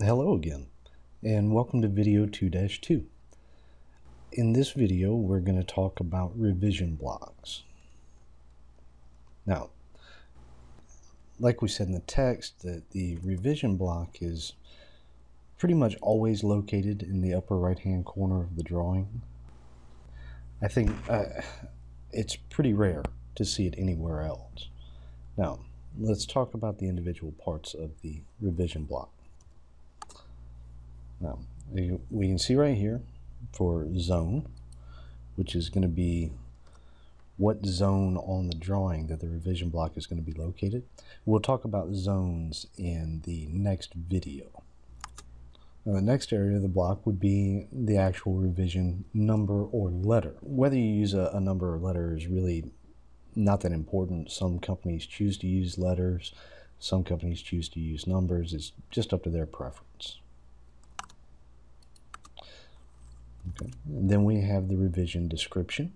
Hello again, and welcome to video 2-2. In this video, we're going to talk about revision blocks. Now, like we said in the text, that the revision block is pretty much always located in the upper right-hand corner of the drawing. I think uh, it's pretty rare to see it anywhere else. Now, let's talk about the individual parts of the revision block. Um, now, we can see right here for zone, which is going to be what zone on the drawing that the revision block is going to be located. We'll talk about zones in the next video. Now, the next area of the block would be the actual revision number or letter. Whether you use a, a number or letter is really not that important. Some companies choose to use letters, some companies choose to use numbers. It's just up to their preference. Okay. And then we have the revision description.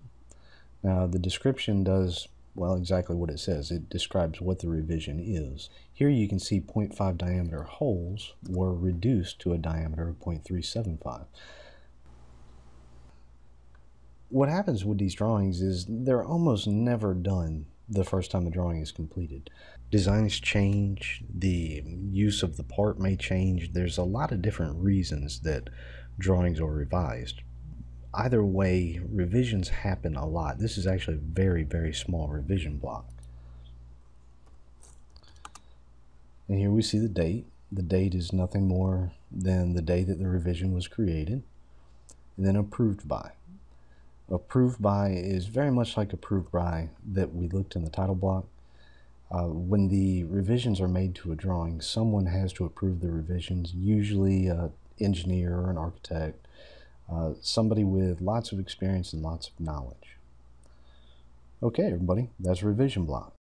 Now the description does, well, exactly what it says. It describes what the revision is. Here you can see 0.5 diameter holes were reduced to a diameter of 0.375. What happens with these drawings is they're almost never done the first time the drawing is completed. Designs change, the use of the part may change. There's a lot of different reasons that drawings are revised. Either way, revisions happen a lot. This is actually a very, very small revision block. And here we see the date. The date is nothing more than the day that the revision was created. And then approved by. Approved by is very much like approved by that we looked in the title block. Uh, when the revisions are made to a drawing, someone has to approve the revisions, usually an engineer or an architect, uh, somebody with lots of experience and lots of knowledge. Okay, everybody, that's revision block.